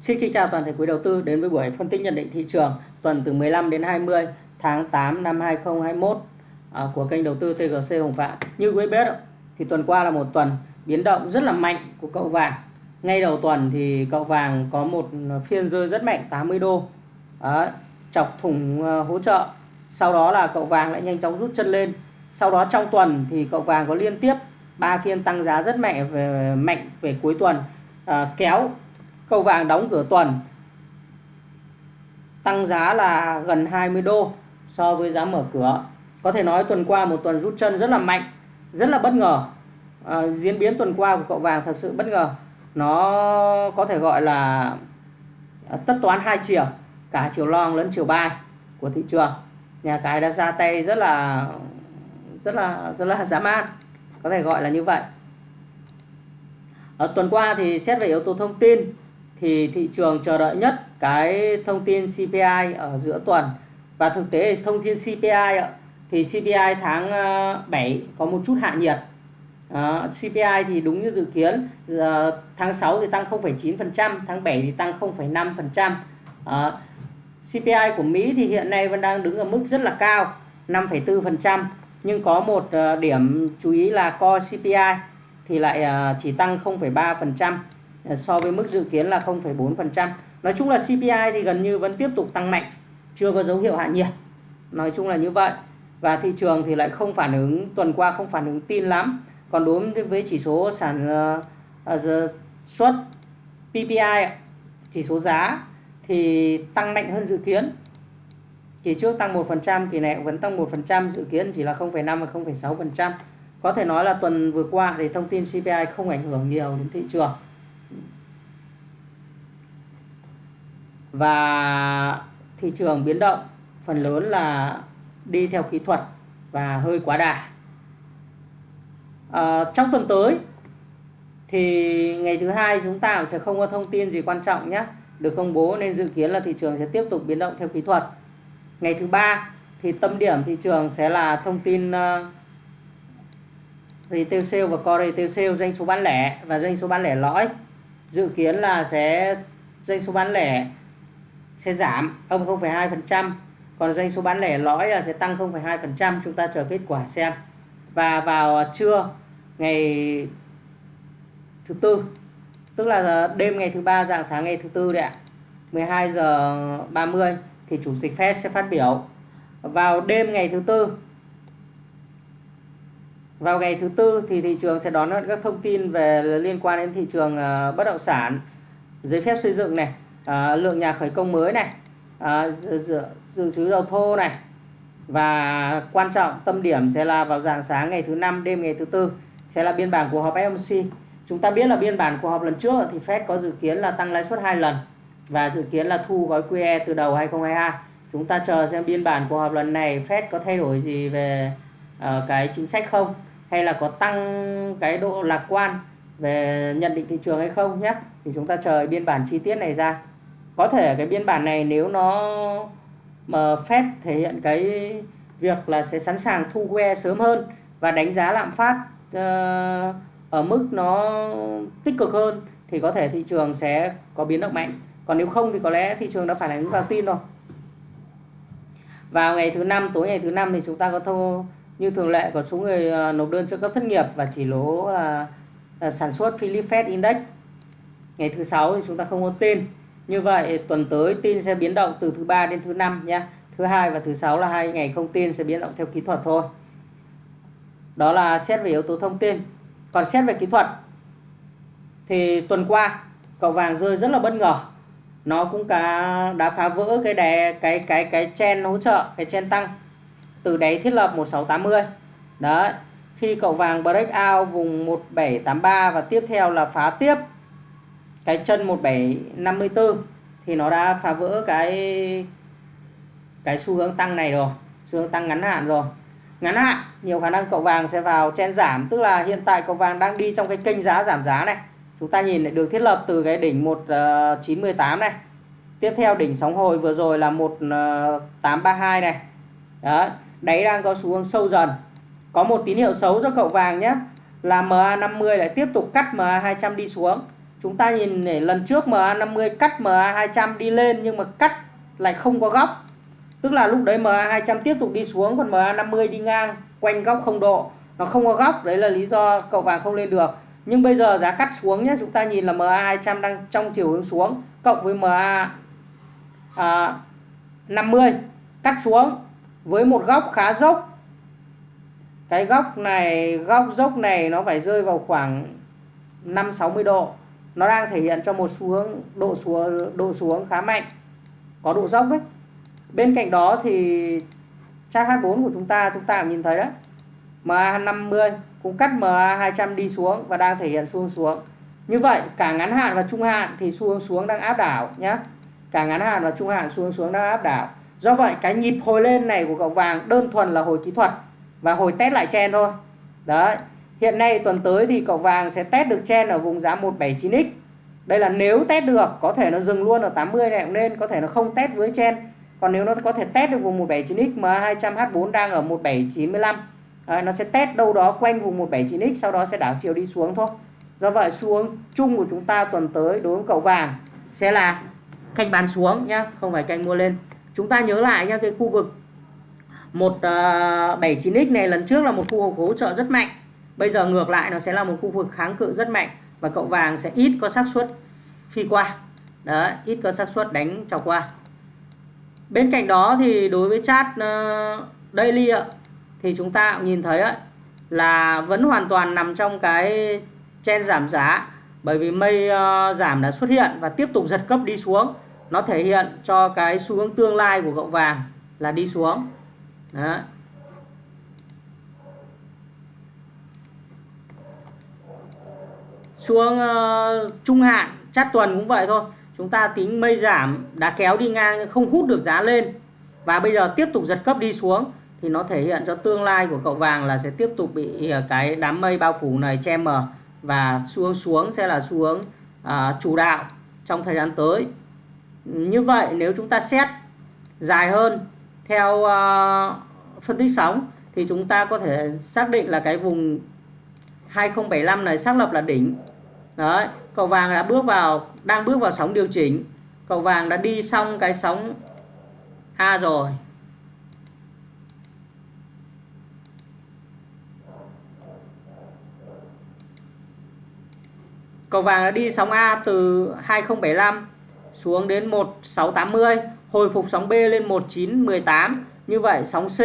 Xin kính chào toàn thể quý đầu tư đến với buổi phân tích nhận định thị trường tuần từ 15 đến 20 tháng 8 năm 2021 à, của kênh đầu tư TGC Hồng Phạm. Như quý biết thì tuần qua là một tuần biến động rất là mạnh của cậu vàng. Ngay đầu tuần thì cậu vàng có một phiên rơi rất mạnh 80 đô. Đó, chọc thủng ờ, hỗ trợ. Sau đó là cậu vàng lại nhanh chóng rút chân lên. Sau đó trong tuần thì cậu vàng có liên tiếp ba phiên tăng giá rất mạnh về mạnh về cuối tuần à, kéo Khâu vàng đóng cửa tuần tăng giá là gần 20 đô so với giá mở cửa. Có thể nói tuần qua một tuần rút chân rất là mạnh, rất là bất ngờ. À, diễn biến tuần qua của cậu vàng thật sự bất ngờ. Nó có thể gọi là à, tất toán hai chiều, cả chiều long lẫn chiều bay của thị trường. Nhà cái đã ra tay rất là rất là rất là dã man, có thể gọi là như vậy. Ở tuần qua thì xét về yếu tố thông tin thì thị trường chờ đợi nhất cái thông tin CPI ở giữa tuần. Và thực tế thông tin CPI thì CPI tháng ờ, 7 có một chút hạ nhiệt. À, CPI thì đúng như dự kiến à, tháng 6 thì tăng 0,9% tháng 7 thì tăng 0,5% à, CPI của Mỹ thì hiện nay vẫn đang đứng ở mức rất là cao 5,4% nhưng có một ờ, điểm chú ý là core CPI thì lại ờ, chỉ tăng 0,3% Ờ, so với mức dự kiến là 0,4%. Nói chung là CPI thì gần như vẫn tiếp tục tăng mạnh, chưa có dấu hiệu hạ nhiệt. Nói chung là như vậy. Và thị trường thì lại không phản ứng tuần qua không phản ứng tin lắm. Còn đối với chỉ số sản uh, xuất PPI chỉ số giá thì tăng mạnh hơn dự kiến. Kỳ trước tăng 1%, kỳ này vẫn tăng 1%, dự kiến chỉ là 0,5 và 0,6%. Có thể nói là tuần vừa qua thì thông tin CPI không ảnh hưởng nhiều đến thị trường. Và thị trường biến động phần lớn là đi theo kỹ thuật và hơi quá đà. À, trong tuần tới thì ngày thứ hai chúng ta sẽ không có thông tin gì quan trọng nhé. Được công bố nên dự kiến là thị trường sẽ tiếp tục biến động theo kỹ thuật. Ngày thứ ba thì tâm điểm thị trường sẽ là thông tin uh, retail sale và core retail sale doanh số bán lẻ và doanh số bán lẻ lõi. Dự kiến là sẽ doanh số bán lẻ sẽ giảm âm 0,2% còn doanh số bán lẻ lõi là sẽ tăng 0,2% chúng ta chờ kết quả xem. Và vào trưa ngày thứ tư tức là đêm ngày thứ ba dạng sáng ngày thứ tư đấy ạ 12 giờ 30 thì chủ tịch Fed sẽ phát biểu. Vào đêm ngày thứ tư vào ngày thứ tư thì thị trường sẽ đón các thông tin về liên quan đến thị trường ờ, bất động sản. Giấy phép xây dựng này à, lượng nhà khởi công mới này à, dự, dự, dự trữ dầu thô này. Và quan trọng tâm điểm sẽ là vào dạng sáng ngày thứ năm đêm ngày thứ tư sẽ là biên bản cuộc họp FOMC chúng ta biết là biên bản cuộc họp lần trước thì Fed có dự kiến là tăng lãi suất hai lần và dự kiến là thu gói QE từ đầu 2022 chúng ta chờ xem biên bản cuộc họp lần này Fed có thay đổi gì về uh, cái chính sách không hay là có tăng cái độ lạc quan về nhận định thị trường hay không nhé. Thì chúng ta chờ biên bản chi tiết này ra có thể cái biên bản này nếu nó mà phép thể hiện cái việc là sẽ sẵn sàng thu que sớm hơn và đánh giá lạm phát uh, ở mức nó tích cực hơn thì có thể thị trường sẽ có biến động mạnh. Còn nếu không thì có lẽ thị trường đã phản ánh vào tin rồi. Vào ngày thứ năm tối ngày thứ năm thì chúng ta có thô như thường lệ có số người ờ, nộp đơn trợ cấp thất nghiệp và chỉ lỗ là, là sản xuất Philip Fed Index. Ngày thứ sáu thì chúng ta không có tin như vậy tuần tới tin sẽ biến động từ thứ ba đến thứ năm nhé. Thứ hai và thứ sáu là hai ngày không tin sẽ biến động theo kỹ thuật thôi. Đó là xét về yếu tố thông tin. Còn xét về kỹ thuật thì tuần qua cậu vàng rơi rất là bất ngờ. Nó cũng cả đã phá vỡ cái đè cái cái cái chen hỗ trợ, cái chen tăng từ đáy thiết lập 1680. Đấy. Khi cậu vàng break out vùng 1783 và tiếp theo là phá tiếp cái chân 1754 thì nó đã phá vỡ cái cái xu hướng tăng này rồi, xu hướng tăng ngắn hạn rồi. Ngắn hạn, nhiều khả năng cậu vàng sẽ vào chen giảm, tức là hiện tại cậu vàng đang đi trong cái kênh giá giảm giá này. Chúng ta nhìn được thiết lập từ cái đỉnh 1918 ờ, này. Tiếp theo đỉnh sóng hồi vừa rồi là 1832 ờ, này. Đó đáy đang có xu hướng sâu dần. Có một tín hiệu xấu cho cậu vàng nhé, là MA50 lại tiếp tục cắt MA200 đi xuống chúng ta nhìn để lần trước MA50 cắt MA200 đi lên nhưng mà cắt lại không có góc. Tức là lúc đấy MA200 tiếp tục đi xuống còn MA50 đi ngang quanh góc không độ. Nó không có góc đấy là lý do cậu vàng không lên được. Nhưng bây giờ giá cắt xuống nhé chúng ta nhìn là MA200 đang trong chiều hướng xuống cộng với MA à, 50 cắt xuống với một góc khá dốc. Cái góc này góc dốc này nó phải rơi vào khoảng 5 60 độ nó đang thể hiện cho một xu hướng, độ xuống độ xuống khá mạnh, có độ dốc đấy. Bên cạnh đó thì chart H4 của chúng ta chúng ta cũng nhìn thấy đấy. MA50 cũng cắt MA200 đi xuống và đang thể hiện xu hướng xuống. Như vậy, cả ngắn hạn và trung hạn thì xu hướng xuống đang áp đảo nhé cả ngắn hạn và trung hạn xu hướng xuống đang áp đảo. Do vậy, cái nhịp hồi lên này của cậu vàng đơn thuần là hồi kỹ thuật và hồi test lại chen thôi. Đấy hiện nay tuần tới thì cậu vàng sẽ test được chen ở vùng giá 179x đây là nếu test được có thể nó dừng luôn ở 80 này cũng nên có thể nó không test với chen. Còn nếu nó có thể test được vùng 179x mà 200H4 đang ở 1795 đấy, nó sẽ test đâu đó quanh vùng 179x sau đó sẽ đảo chiều đi xuống thôi. Do vậy xuống chung của chúng ta tuần tới đối với cậu vàng sẽ là canh bán xuống nhá không phải canh mua lên. Chúng ta nhớ lại nhá cái khu vực 179x ờ, này lần trước là một khu vực hỗ trợ rất mạnh bây giờ ngược lại nó sẽ là một khu vực kháng cự rất mạnh và cậu vàng sẽ ít có xác suất phi qua. Đấy ít có xác suất đánh trò qua. Bên cạnh đó thì đối với chart uh, ờ, daily ạ thì chúng ta cũng nhìn thấy ấy, là vẫn hoàn toàn nằm trong cái chen giảm giá. Bởi vì mây uh, ờ, giảm đã xuất hiện và tiếp tục giật cấp đi xuống. Nó thể hiện cho cái xu hướng tương lai của cậu vàng là đi xuống. Đó. Xuống uh, trung hạn chát tuần cũng vậy thôi. Chúng ta tính mây giảm đã kéo đi ngang không hút được giá lên. Và bây giờ tiếp tục giật cấp đi xuống thì nó thể hiện cho tương lai của cậu vàng là sẽ tiếp tục bị ờ, cái đám mây bao phủ này che mờ và xuống xuống sẽ là xuống uh, chủ đạo trong thời gian tới. Như vậy nếu chúng ta xét dài hơn theo uh, phân tích sóng thì chúng ta có thể xác định là cái vùng 2075 này xác lập là đỉnh đấy cầu vàng đã bước vào, đang bước vào sóng điều chỉnh. Cầu vàng đã đi xong cái sóng A rồi. Cầu vàng đã đi sóng A từ 2075 xuống đến 1680 hồi phục sóng B lên 1918 như vậy, sóng C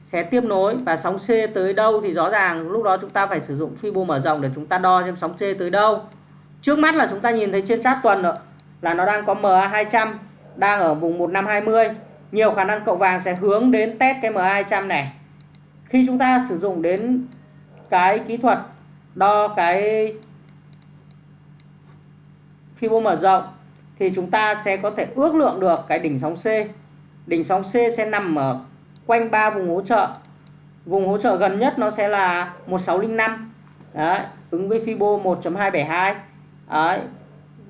sẽ tiếp nối và sóng C tới đâu thì rõ ràng lúc đó chúng ta phải sử dụng Fibo mở rộng để chúng ta đo xem sóng C tới đâu. Trước mắt là chúng ta nhìn thấy trên chart tuần rồi, là nó đang có MA200 đang ở vùng 1520 nhiều khả năng cậu vàng sẽ hướng đến test cái MA200 này. Khi chúng ta sử dụng đến cái kỹ thuật đo cái Fibo mở rộng thì chúng ta sẽ có thể ước lượng được cái đỉnh sóng C. Đỉnh sóng C sẽ nằm ở quanh ba vùng hỗ trợ. Vùng hỗ trợ gần nhất nó sẽ là 1605 Đấy, ứng với Fibo 1.272 Đấy,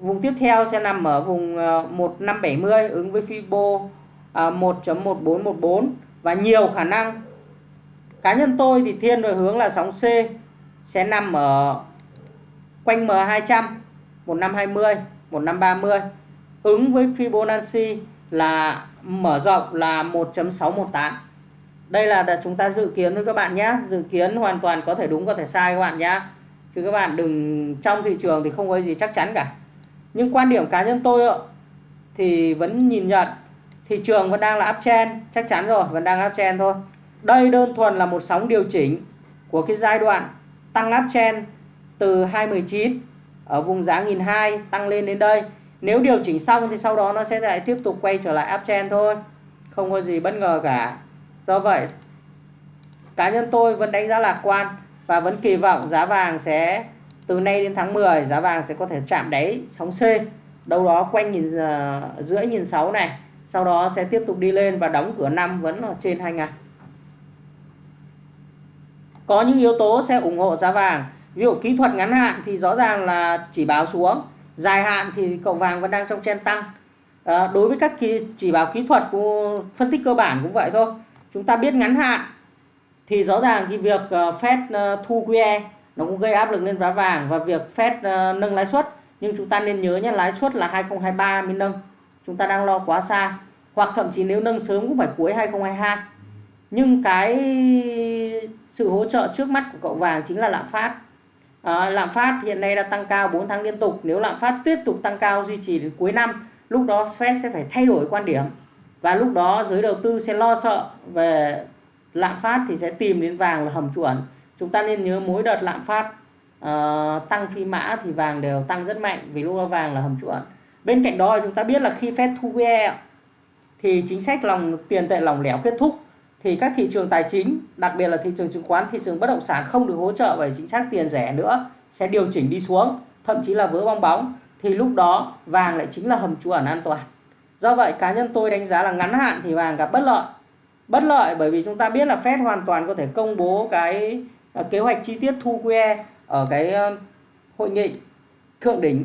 vùng tiếp theo sẽ nằm ở vùng ờ, 1570 ứng với Fibo ờ, 1.1414 và nhiều khả năng. Cá nhân tôi thì thiên về hướng là sóng C sẽ nằm ở quanh M200 1520 1530 ứng với Fibonacci là mở rộng là 1.618 đây là chúng ta dự kiến thôi các bạn nhé. Dự kiến hoàn toàn có thể đúng, có thể sai các bạn nhé. Chứ các bạn đừng, trong thị trường thì không có gì chắc chắn cả. Nhưng quan điểm cá nhân tôi thì vẫn nhìn nhận, thị trường vẫn đang là uptrend chắc chắn rồi, vẫn đang uptrend thôi. Đây đơn thuần là một sóng điều chỉnh của cái giai đoạn tăng uptrend từ 219 ở vùng giá 1002 tăng lên đến đây. Nếu điều chỉnh xong thì sau đó nó sẽ lại tiếp tục quay trở lại uptrend thôi. Không có gì bất ngờ cả do vậy cá nhân tôi vẫn đánh giá lạc quan và vẫn kỳ vọng giá vàng sẽ từ nay đến tháng 10 giá vàng sẽ có thể chạm đáy sóng C. Đâu đó quanh nhìn ờ, uh, rưỡi nhìn sáu này sau đó sẽ tiếp tục đi lên và đóng cửa năm vẫn ở trên 2 ngàn. Có những yếu tố sẽ ủng hộ giá vàng. Ví dụ kỹ thuật ngắn hạn thì rõ ràng là chỉ báo xuống dài hạn thì cậu vàng vẫn đang trong chen tăng. À, đối với các kỳ, chỉ báo kỹ thuật của phân tích cơ bản cũng vậy thôi chúng ta biết ngắn hạn thì rõ ràng cái việc ờ, Fed ờ, thu QE nó cũng gây áp lực lên giá vàng và việc Fed ờ, nâng lãi suất. Nhưng chúng ta nên nhớ nhé lãi suất là 2023 mới nâng. Chúng ta đang lo quá xa. Hoặc thậm chí nếu nâng sớm cũng phải cuối 2022 nhưng cái sự hỗ trợ trước mắt của cậu vàng chính là lạm phát. À, lạm phát hiện nay đã tăng cao 4 tháng liên tục. Nếu lạm phát tiếp tục tăng cao duy trì đến cuối năm lúc đó Fed sẽ phải thay đổi quan điểm và lúc đó giới đầu tư sẽ lo sợ về lạm phát thì sẽ tìm đến vàng là hầm chuẩn chúng ta nên nhớ mỗi đợt lạm phát uh, tăng phi mã thì vàng đều tăng rất mạnh vì lúc đó vàng là hầm chuẩn bên cạnh đó chúng ta biết là khi Fed thu QE thì chính sách lòng tiền tệ lỏng lẻo kết thúc thì các thị trường tài chính đặc biệt là thị trường chứng khoán thị trường bất động sản không được hỗ trợ bởi chính sách tiền rẻ nữa sẽ điều chỉnh đi xuống thậm chí là vỡ bong bóng. Thì lúc đó vàng lại chính là hầm trú ẩn an toàn do vậy cá nhân tôi đánh giá là ngắn hạn thì vàng gặp bất lợi bất lợi bởi vì chúng ta biết là Fed hoàn toàn có thể công bố cái ờ, kế hoạch chi tiết thu QE ở cái ờ, hội nghị thượng đỉnh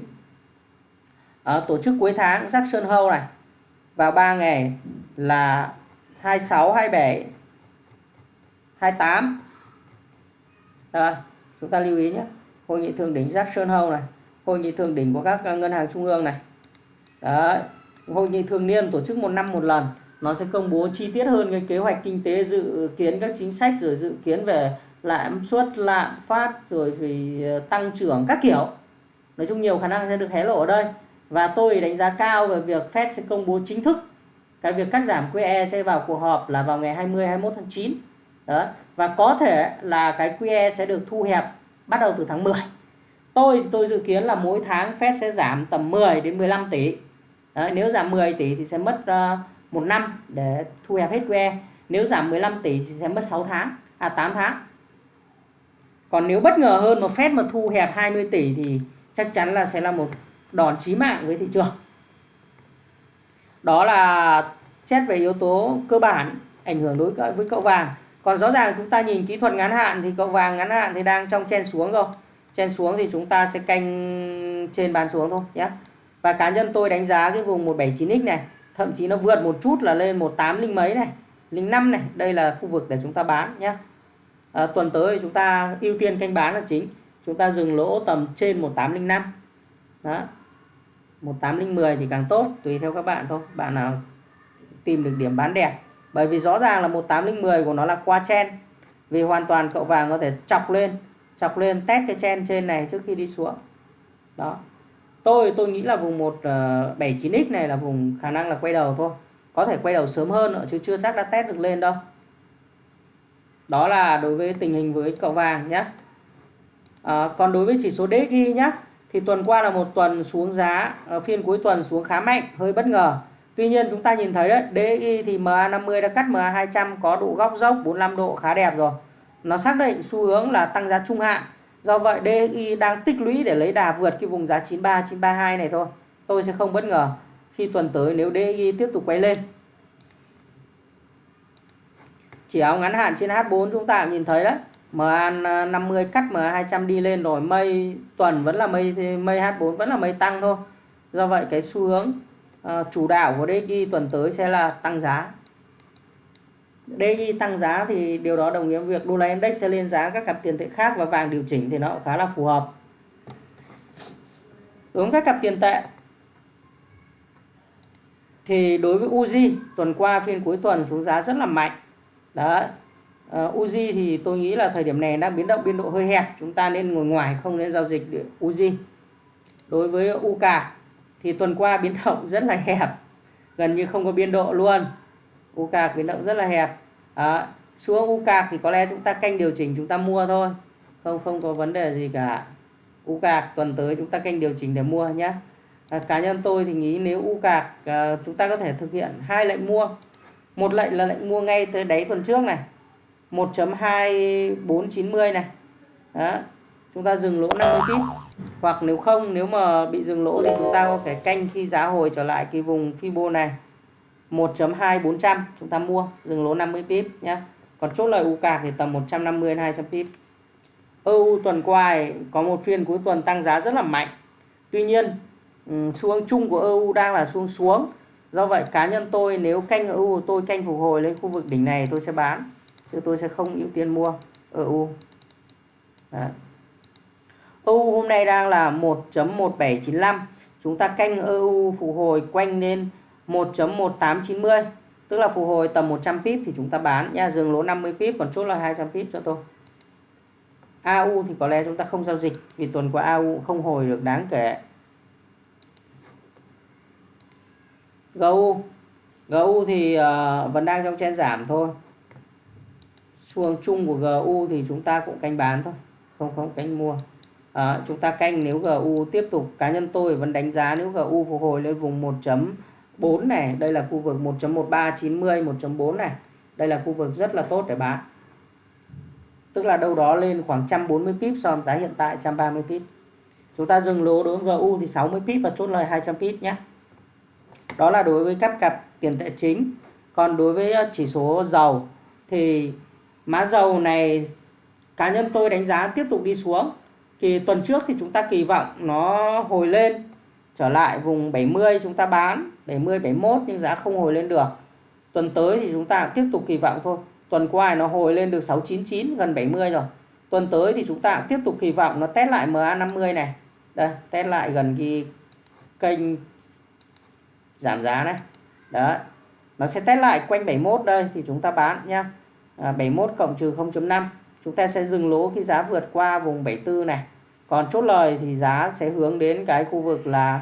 à, tổ chức cuối tháng Jackson Hole này vào 3 ngày là 26, 27, 28. À, chúng ta lưu ý nhé. Hội nghị thượng đỉnh Jackson Hole này, hội nghị thượng đỉnh của các ngân hàng trung ương này. Đấy, hội nghị thường niên tổ chức một năm một lần. Nó sẽ công bố chi tiết hơn cái kế hoạch kinh tế, dự kiến các chính sách, rồi dự kiến về lạm suất lạm phát, rồi về ờ, tăng trưởng các kiểu. Nói chung nhiều khả năng sẽ được hé lộ ở đây. Và tôi đánh giá cao về việc Fed sẽ công bố chính thức cái việc cắt giảm QE sẽ vào cuộc họp là vào ngày 20 21 tháng 9 đó. Và có thể là cái QE sẽ được thu hẹp bắt đầu từ tháng 10 tôi tôi dự kiến là mỗi tháng Fed sẽ giảm tầm 10 đến 15 tỷ. Đấy, nếu giảm 10 tỷ thì sẽ mất uh, một năm để thu hẹp hết QE nếu giảm 15 tỷ thì sẽ mất 6 tháng à 8 tháng. Còn nếu bất ngờ hơn mà Fed mà thu hẹp 20 tỷ thì chắc chắn là sẽ là một đòn chí mạng với thị trường. Đó là xét về yếu tố cơ bản ảnh hưởng đối với cậu vàng. Còn rõ ràng chúng ta nhìn kỹ thuật ngắn hạn thì cậu vàng ngắn hạn thì đang trong chen xuống rồi. Chen xuống thì chúng ta sẽ canh trên bàn xuống thôi nhé và cá nhân tôi đánh giá cái vùng 179x này thậm chí nó vượt một chút là lên 18 linh mấy này linh năm này. Đây là khu vực để chúng ta bán nhé à, ờ, tuần tới chúng ta ưu tiên canh bán là chính. Chúng ta dừng lỗ tầm trên 1805 đó. 1810 thì càng tốt tùy theo các bạn thôi. Bạn nào tìm được điểm bán đẹp. Bởi vì rõ ràng là 1810 của nó là qua chen. Vì hoàn toàn cậu vàng có thể chọc lên chọc lên test cái chen trên này trước khi đi xuống. Đó tôi tôi nghĩ là vùng 179x ờ, này là vùng khả năng là quay đầu thôi. Có thể quay đầu sớm hơn nữa chứ chưa chắc đã test được lên đâu. Đó là đối với tình hình với cậu vàng nhé à, ờ, còn đối với chỉ số DXY nhé thì tuần qua là một tuần xuống giá ờ, phiên cuối tuần xuống khá mạnh hơi bất ngờ. Tuy nhiên chúng ta nhìn thấy đấy DXY thì MA50 đã cắt MA200 có độ góc dốc 45 độ khá đẹp rồi. Nó xác định xu hướng là tăng giá trung hạn do vậy DXY đang tích lũy để lấy đà vượt cái vùng giá 93 932 này thôi. Tôi sẽ không bất ngờ khi tuần tới nếu DXY tiếp tục quay lên. Chỉ áo ngắn hạn trên H4 chúng ta nhìn thấy đấy. MA50 cắt MA200 đi lên rồi mây tuần vẫn là mây mây H4 vẫn là mây tăng thôi. Do vậy cái xu hướng uh, chủ đạo của DXY tuần tới sẽ là tăng giá. DI tăng giá thì điều đó đồng nghĩa với việc đô la index sẽ lên giá các cặp tiền tệ khác và vàng điều chỉnh thì nó cũng khá là phù hợp. Đối với các cặp tiền tệ thì đối với Uzi tuần qua phiên cuối tuần xuống giá rất là mạnh. Đấy ờ, uh, Uzi thì tôi nghĩ là thời điểm này đang biến động biên độ hơi hẹp chúng ta nên ngồi ngoài không nên giao dịch Uzi đối với UK thì tuần qua biến động rất là hẹp gần như không có biên độ luôn. UK biến động rất là hẹp. À, xuống UK thì có lẽ chúng ta canh điều chỉnh chúng ta mua thôi. Không không có vấn đề gì cả. UK tuần tới chúng ta canh điều chỉnh để mua nhé. À, cá nhân tôi thì nghĩ nếu UK à, chúng ta có thể thực hiện hai lệnh mua. Một lệnh là lệnh mua ngay tới đáy tuần trước này. 1.2490 này. Đó chúng ta dừng lỗ 50 pip hoặc nếu không nếu mà bị dừng lỗ thì chúng ta có thể canh khi giá hồi trở lại cái vùng Fibo này. 1.2400 chúng ta mua, dừng lỗ 50 pip nhé còn chốt lời UK thì tầm 150 200 pip. EU tuần qua có một phiên cuối tuần tăng giá rất là mạnh. Tuy nhiên ừ, xu hướng chung của EU đang là xuống xuống. Do vậy, cá nhân tôi nếu canh EU tôi canh phục hồi lên khu vực đỉnh này tôi sẽ bán, chứ tôi sẽ không ưu tiên mua EU Đấy. EU hôm nay đang là 1.1795 chúng ta canh EU phục hồi quanh lên 1.1890 tức là phục hồi tầm 100 pip thì chúng ta bán. Nha dừng lỗ 50 pip còn chốt là 200 pip cho tôi. AU thì có lẽ chúng ta không giao dịch vì tuần qua AU không hồi được đáng kể. GU GU thì uh, vẫn đang trong chen giảm thôi. Xuồng chung của GU thì chúng ta cũng canh bán thôi không không canh mua. À, chúng ta canh nếu GU tiếp tục cá nhân tôi vẫn đánh giá nếu GU phục hồi lên vùng 4 này, đây là khu vực 1.1390 1.4 này. Đây là khu vực rất là tốt để bán. Tức là đâu đó lên khoảng 140 pip so với giá hiện tại 130 pip. Chúng ta dừng lỗ đối với GU thì 60 pip và chốt lời 200 pip nhé. Đó là đối với các cặp tiền tệ chính. Còn đối với ờ, chỉ số dầu thì mã dầu này cá nhân tôi đánh giá tiếp tục đi xuống. Thì tuần trước thì chúng ta kỳ vọng nó hồi lên trở lại vùng 70 chúng ta bán 70 71 nhưng giá không hồi lên được. Tuần tới thì chúng ta tiếp tục kỳ vọng thôi. Tuần qua nó hồi lên được 699 gần 70 rồi. Tuần tới thì chúng ta tiếp tục kỳ vọng nó test lại MA50 này. Đây test lại gần cái kênh giảm giá này. Đó nó sẽ test lại quanh 71 đây thì chúng ta bán nhá. À, 71 cộng trừ 0.5 chúng ta sẽ dừng lỗ khi giá vượt qua vùng 74 này còn chốt lời thì giá sẽ hướng đến cái khu vực là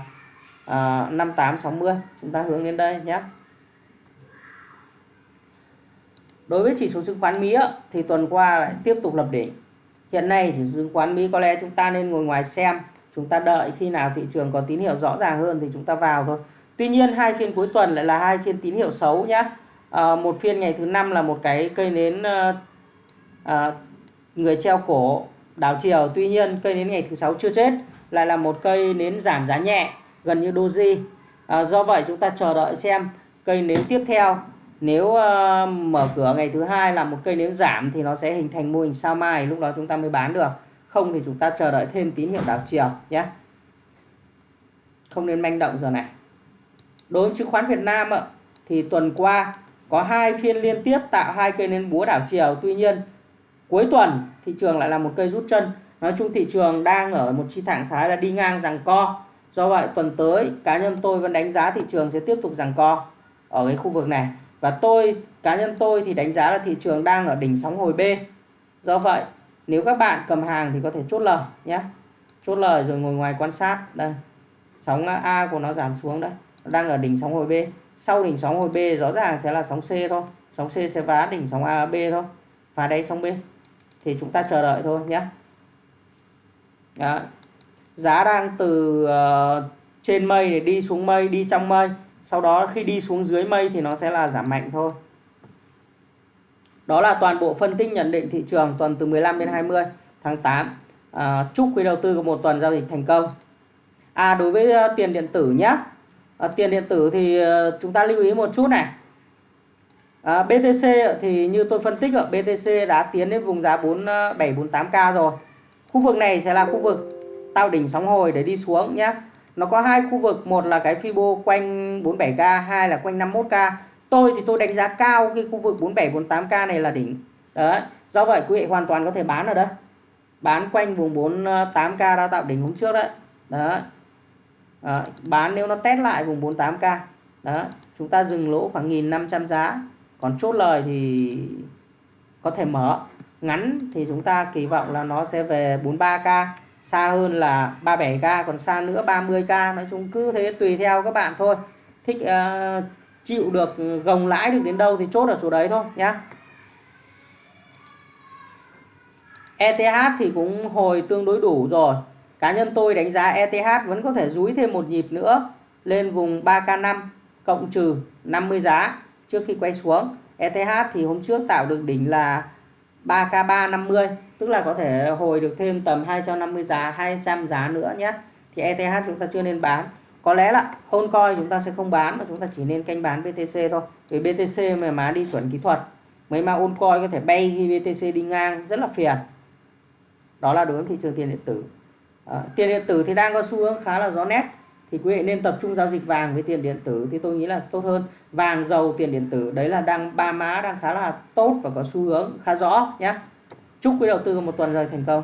à, uh, 5860 chúng ta hướng đến đây nhé. Đối với chỉ số chứng khoán Mỹ thì tuần qua lại tiếp tục lập đỉnh. Hiện nay chỉ số chứng khoán Mỹ có lẽ chúng ta nên ngồi ngoài xem chúng ta đợi khi nào thị trường có tín hiệu rõ ràng hơn thì chúng ta vào thôi. Tuy nhiên hai phiên cuối tuần lại là hai phiên tín hiệu xấu nhé. À, một phiên ngày thứ năm là một cái cây nến à, à, người treo cổ đảo chiều tuy nhiên cây nến ngày thứ sáu chưa chết lại là một cây nến giảm giá nhẹ gần như doji. À, do vậy chúng ta chờ đợi xem cây nến tiếp theo. Nếu uh, mở cửa ngày thứ hai là một cây nến giảm thì nó sẽ hình thành mô hình sao mai lúc đó chúng ta mới bán được. Không thì chúng ta chờ đợi thêm tín hiệu đảo chiều nhé. Không nên manh động giờ này. Đối với chứng khoán Việt Nam ạ thì tuần qua có hai phiên liên tiếp tạo hai cây nến búa đảo chiều. Tuy nhiên cuối tuần, thị trường lại là một cây rút chân. Nói chung thị trường đang ở một chi trạng thái là đi ngang rằng co. Do vậy, tuần tới, cá nhân tôi vẫn đánh giá thị trường sẽ tiếp tục rằng co ở cái khu vực này. Và tôi, cá nhân tôi thì đánh giá là thị trường đang ở đỉnh sóng hồi B. Do vậy, nếu các bạn cầm hàng thì có thể chốt lời nhé. Chốt lời rồi ngồi ngoài quan sát. Đây, sóng A của nó giảm xuống đấy. Đang ở đỉnh sóng hồi B. Sau đỉnh sóng hồi B, rõ ràng sẽ là sóng C thôi. Sóng C sẽ vá đỉnh sóng A B thôi. Phá đáy sóng B thì chúng ta chờ đợi thôi nhé. Đó. giá đang từ uh, trên mây để đi xuống mây đi trong mây. Sau đó khi đi xuống dưới mây thì nó sẽ là giảm mạnh thôi. Đó là toàn bộ phân tích nhận định thị trường tuần từ 15 đến 20 tháng 8 à, ờ, chúc quý đầu tư có một tuần giao dịch thành công. À đối với uh, tiền điện tử nhé à, tiền điện tử thì uh, chúng ta lưu ý một chút này à, BTC thì như tôi phân tích ở BTC đã tiến đến vùng giá 4748k à, rồi. Khu vực này sẽ là khu vực tạo đỉnh sóng hồi để đi xuống nhé nó có hai khu vực một là cái Fibo quanh 47k hai là quanh 51k tôi thì tôi đánh giá cao cái khu vực 4748k này là đỉnh. Đấy do vậy quý vị hoàn toàn có thể bán ở đây. Bán quanh vùng 48k à, đã tạo đỉnh hôm trước đấy. Đó à, bán nếu nó test lại vùng 48k đó chúng ta dừng lỗ khoảng 1.500 giá còn chốt lời thì có thể mở. Ngắn thì chúng ta kỳ vọng là nó sẽ về 43k xa hơn là 37k còn xa nữa 30k nói chung cứ thế tùy theo các bạn thôi. Thích uh, chịu được gồng lãi được đến đâu thì chốt ở chỗ đấy thôi nhá. ETH thì cũng hồi tương đối đủ rồi. Cá nhân tôi đánh giá ETH vẫn có thể rúi thêm một nhịp nữa lên vùng 3K5 cộng trừ 50 giá trước khi quay xuống ETH thì hôm trước tạo được đỉnh là 3k350 tức là có thể hồi được thêm tầm 250 giá 200 giá nữa nhé. Thì ETH chúng ta chưa nên bán. Có lẽ là hôn coi chúng ta sẽ không bán mà chúng ta chỉ nên canh bán BTC thôi. Vì BTC mà má đi chuẩn kỹ thuật mấy mà ôn coi có thể bay khi BTC đi ngang rất là phiền. Đó là đối với thị trường tiền điện tử. À, tiền điện tử thì đang có xu hướng khá là rõ nét thì quý vị nên tập trung giao dịch vàng với tiền điện tử thì tôi nghĩ là tốt hơn. Vàng dầu, tiền điện tử, đấy là đang, ba má đang khá là tốt và có xu hướng khá rõ nhé chúc quý đầu tư một tuần rồi thành công.